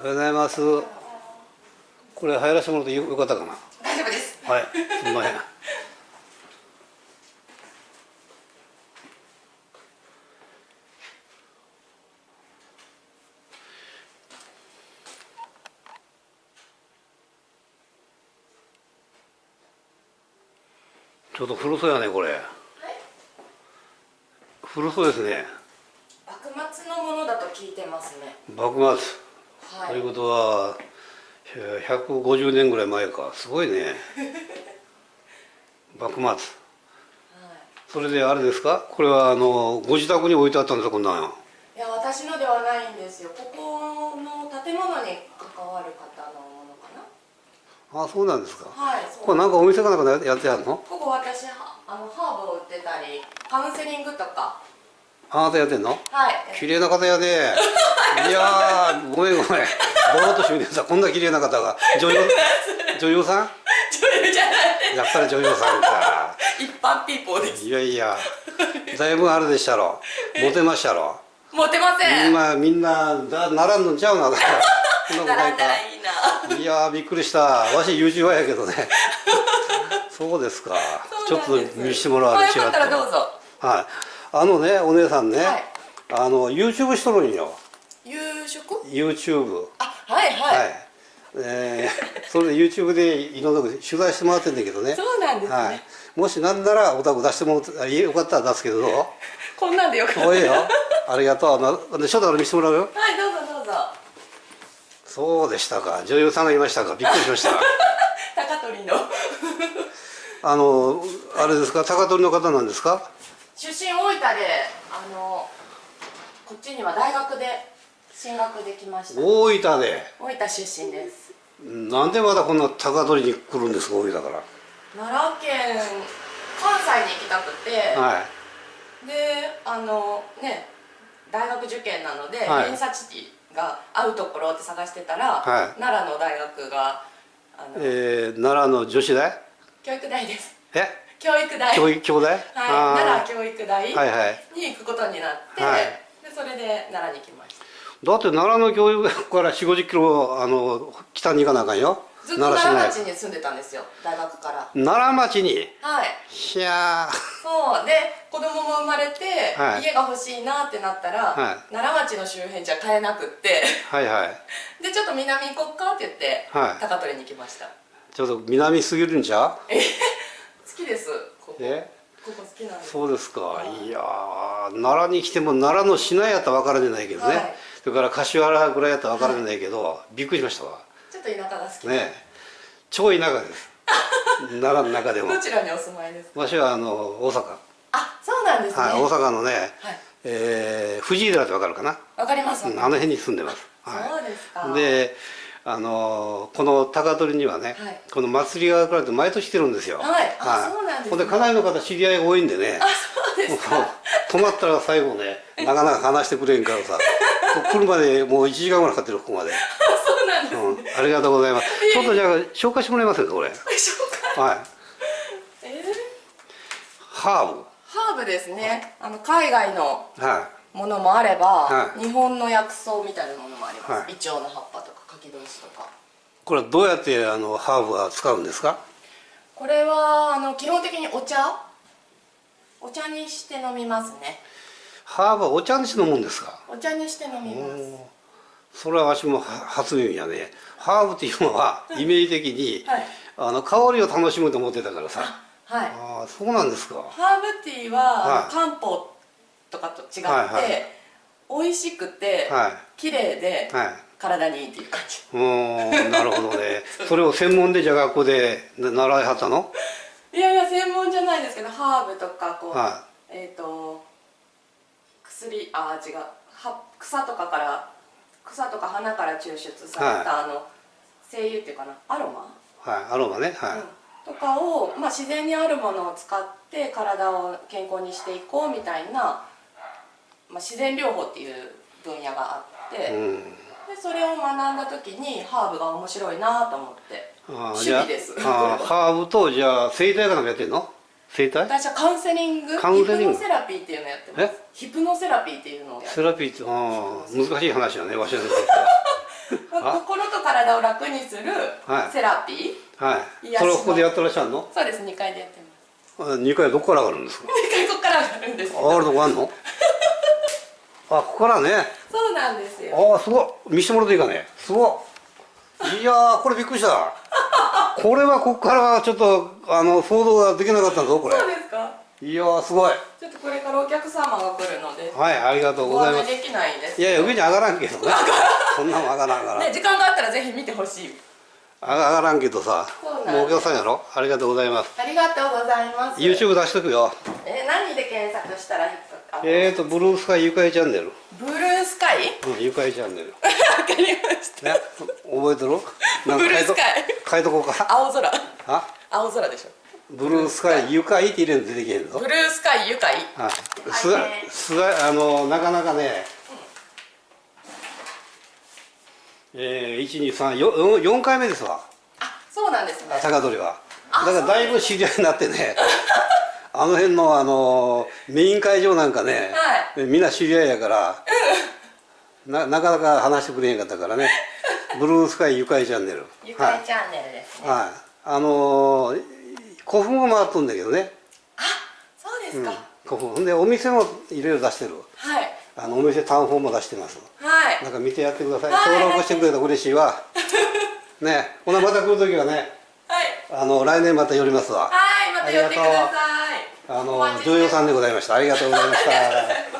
おはようございます。これ入らせてもらってよよかったかな？大丈夫です。はい、すみません。ちょっと古そうやねこれ。古そうですね。幕末のものだと聞いてますね。幕末。はい。ということはえー150年ぐらい前かすごいね 幕末はい。それであれですか？これはあのご自宅に置いてあったんですか？こんなのいや私のではないんですよ。ここの建物に関わる方のものかな。あそうなんですかはい。これなんかお店かなんかでやってあるの？ここ私はあのハーブを売ってたりカウンセリングとかあなたやってんの？はい。綺麗な方やで いやーごめんごめん。ぼーっとしてみてさこんな綺麗な方が。女優？女優さん？女優じゃない。やっぱり女優さんか。一般ピーポーです。いやいや。だいぶあれでしたろ。モテましたろ。モテません。今みんなだ並んのんちゃうな。こんなことないから。いいな。いやーびっくりした。わし YouTuber やけどね。そうですか。ちょっと見せてもらわれちらうぞ。はい。あのねお姉さんね、はい。あの YouTube しとるんよ夕食？YouTube あはいは、はい。い。えー それで YouTube でいろんなこと取材してもらってんだけどね。そうなんですね。はい、もしなんならお宅出してもらってよかったら出すけど こんなんでよかった。おいよ。ありがとう。なでちょっとあれ見せてもらうよ。はいどうぞどうぞ。そうでしたか。女優さんがいましたか。びっくりしました。高取の。あのあれですか？高取の方なんですか？出身大分であのこっちには大学で進学できました。大分で？大分出身です。なんでまだこんな高取に来るんですか大分から？奈良県関西に行きたくて、はい。であのね大学受験なので、はい。偏差値が合うところって探してたら、はい。奈良の大学があの、えー、奈良の女子大？教育大です。え？教育大。教育兄弟はい、奈良教育大にはいはい。行くことになって、はい。でそれで奈良に来ましただって奈良の教育学から4 5 0キロあの北に行かなあかんよ。ずっと奈良町に住んでたんですよ大学から。内奈良町に？はい。いやー。そう。で子供も生まれて、はい。家が欲しいなってなったら、はい。奈良町の周辺じゃ買えなくって。はいはい。でちょっと南行こっかって言って、はい。高取に来ました。ちょっと南すぎるんちゃう？え好きです。ここ。え？ここ好きなんで。すそうですか、はいい、やー奈良に来ても奈良の市内やったら分からねないけどね、はいそれから柏原ぐらいやったら分からねないけど、びっくりしましたわ。ちょっと田舎が好き、ねえ。超田舎です。奈良の中でも。どちらにお住まいですか？わしはあの大阪、あそうなんですね。はい、大阪のね、はい。えー藤井寺って分かるかな、わかります。うんあの辺に住んでます、そうですか。であのーこの高取にはね、はい。この祭りが来られて毎年来てるんですよ。はい。あそうなんですね。ほんで家内の方知り合いが多いんでね。あそうですか。泊まったら最後ねなかなか話してくれんからさ こ来るまでもう1時間ぐらいかかってるここまで、そうなんです、うん、ありがとうございます。ちょっとじゃあ紹介してもらえます？かこれ紹介？はい。えー？ハーブ。ハーブですね。あの海外のはものもあれば、はい。日本の薬草みたいなものもあります、はい。イチョウの葉っぱとか柿同士とか。いこれはどうやってあのハーブは使うんですか？これはあの基本的にお茶？お茶にして飲みますねハーブはお茶にして飲むんですか？お茶にして飲みます。それはわしもは初耳やね。ハーブっていうのはイメージ的に、はい。あの香りを楽しむと思ってたからさ。はい。ああそうなんですか。ハーブティーは、はい。漢方とかと違って、はいはい。美味しくて、はい。綺麗で、はい。体にいいっていう感じ。うーんなるほどね。それを専門でじゃあ学校でな習いはったの？いやいや専門じゃないですけどハーブとかこう、はえっ、と薬あ違う。は草とかから草とか花から抽出された、あの精油っていうかなアロマ、はいアロマねはい、うん。とかを、まあ、自然にあるものを使って体を健康にしていこうみたいな、まあ、自然療法っていう分野があって、うん。でそれを学んだ時にハーブが面白いなと思って。趣味です。ハーブとじゃあ整体かなんかやってんの？整体？私はカウンセリングカウンセリング。ヒプノセラピーっていうのをやってます。え？ヒプノセラピーっていうのをやってセラピーってあー。難しい話だね わしらにとってあ心と体を楽にするはい。セラピー、はい。癒しの。それをここでやってらっしゃるの？そうです2階でやってます。2階どこから上がるんですか2階ここから上がるんです上がるとこあんの？あここからね。そうなんですよ。ああすごい見してもらっていいかね？すごいいやーこれびっくりしたこれはここからはちょっとあの想像ができなかったぞこれ。そうですか？いやーすごい。ちょっとこれからお客様が来るので。はいありがとうございます。できないんです。いやいや上に上がらんけどね。そんなもん上がらんから、ね時間があったらぜひ見てほしい。上がらんけどさもうお客さんやろ？ありがとうございます。ありがとうございます。YouTube 出しとくよ。えー何で検索したら引っーとブルースカイゆかいチャンネルカイうんゆかいチャンネル。わかりました。ね覚えてる？なんかブルースカイ。書いとこうか。青空。あ？青空でしょ。ブルースカイゆかいって入れると出てけへんぞブルースカイ愉快。はい。すがすがあのなかなかね、えー、123 4回目ですわ。あそうなんですね。高取は。あだからだいぶ知り合いになってねあの辺のあのメイン会場なんかね、みんな知り合いやから、ななかなか話してくれへんかったからね。ブルースカイゆかいチャンネル。愉はい快チャンネルですね、はい、あのー古墳も回っとんだけどね、あそうですうん。か、、古墳。でお店もいろいろ出してる。はい。あのお店タウンホームも出してます。はい。なんか見てやってください、はい。登録してくれたら嬉しいわ。ね。ほなまた来る時はね。はい。あの来年また寄りますわ。はいまた寄ってください。あの女優さんでございました。ありがとうございました